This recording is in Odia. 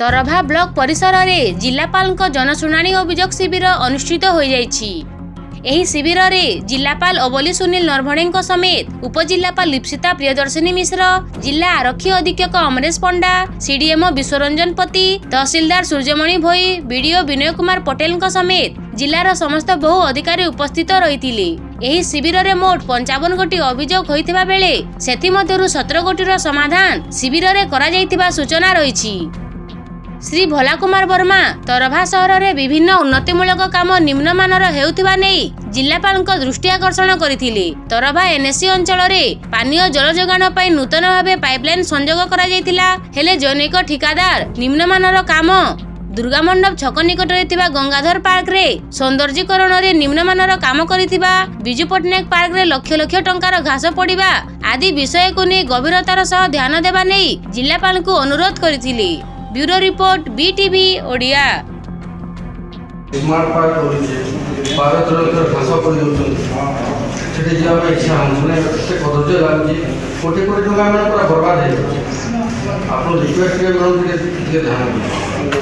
ତରଭା ବ୍ଲକ ପରିସରରେ ଜିଲ୍ଲାପାଳଙ୍କ ଜନଶୁଣାଣି ଅଭିଯୋଗ ଶିବିର ଅନୁଷ୍ଠିତ ହୋଇଯାଇଛି। ଏହି ଶିବିରରେ ଜିଲ୍ଲାପାଳ ଅବଲି ସୁନୀଲ ନରଭଣେଙ୍କ ସମେତ ଉପଜିଲ୍ଲାପାଳ ଲିପ୍ସିତା ପ୍ରିୟଦର୍ଶିନୀ ମିଶ୍ର ଜିଲ୍ଲା ଆରକ୍ଷୀ ଅଧୀକ୍ଷକ ଅମରେଶ ପଣ୍ଡା ସିଡିଏମଓ ବିଶ୍ୱରଞ୍ଜନ ପତି ତହସିଲଦାର ସୂର୍ଯ୍ୟମଣି ଭୋଇ ବିଡିଓ ବିନୟ କୁମାର ପଟେଲଙ୍କ ସମେତ ଜିଲ୍ଲାର ସମସ୍ତ ବହୁ ଅଧିକାରୀ ଉପସ୍ଥିତ ରହିଥିଲେ। ଏହି ଶିବିରରେ ମୋଟ ପଞ୍ଚାବନ ଗୋଟି ଅଭିଯୋଗ ହୋଇଥିବା ବେଳେ ସେଥିମଧ୍ୟରୁ ସତର ଗୋଟିର ସମାଧାନ ଶିବିରରେ କରାଯାଇଥିବା ସୂଚନା ରହିଛି। ଶ୍ରୀ ଭୋଲା କୁମାର ବର୍ମା ତରଭା ସହରରେ ବିଭିନ୍ନ ଉନ୍ନତିମୂଳକ କାମ ନିମ୍ନମାନର ହେଉଥିବା ନେଇ ଜିଲ୍ଲାପାଳଙ୍କ ଦୃଷ୍ଟି ଆକର୍ଷଣ କରିଥିଲେ। ତରଭା ଏନ୍ଏସି ଅଞ୍ଚଳରେ ପାନୀୟ ଜଳ ଯୋଗାଣ ପାଇଁ ନୂତନ ଭାବେ ପାଇପଲାଇନ ସଂଯୋଗ କରାଯାଇଥିଲା। ହେଲେ ଜନୈକ ଠିକାଦାର ନିମ୍ନମାନର କାମ ଦୁର୍ଗା ମଣ୍ଡପ ଛକ ନିକଟରେ ଥିବା ଗଙ୍ଗାଧର ପାର୍କରେ ସୌନ୍ଦର୍ଯ୍ୟକରଣରେ ନିମ୍ନମାନର କାମ କରିଥିବା ବିଜୁ ପଟ୍ଟନାୟକ ପାର୍କରେ ଲକ୍ଷ ଲକ୍ଷ ଟଙ୍କାର ଘାସ ପଡ଼ିବା ଆଦି ବିଷୟକୁ ନେଇ ଗଭୀରତାର ସହ ଧ୍ୟାନ ଦେବା ନେଇ ଜିଲ୍ଲାପାଳଙ୍କୁ ଅନୁରୋଧ କରିଥିଲେ। Bureau report BTV Odia smart park କରୁଛେ ବାର କିଲୋମିଟର ଘାସ କରିଦେଉଛନ୍ତି ସେଠି ଯିବା ପାଇଁ ଇଚ୍ଛା ହେଉନି ମାନେ ଏତେ କଦର୍ଯ୍ୟ ଲାଗୁଛି କୋଟି କୋଟି ଟଙ୍କା ମାନେ ପୁରା ବର୍ବାଦ ହେଇଯାଉଛି ଆପଣ ରିକ୍ୱେଷ୍ଟ ଟିକେ କରନ୍ତୁ ଟିକେ ଟିକେ ଧ୍ୟାନ ଦିଅନ୍ତୁ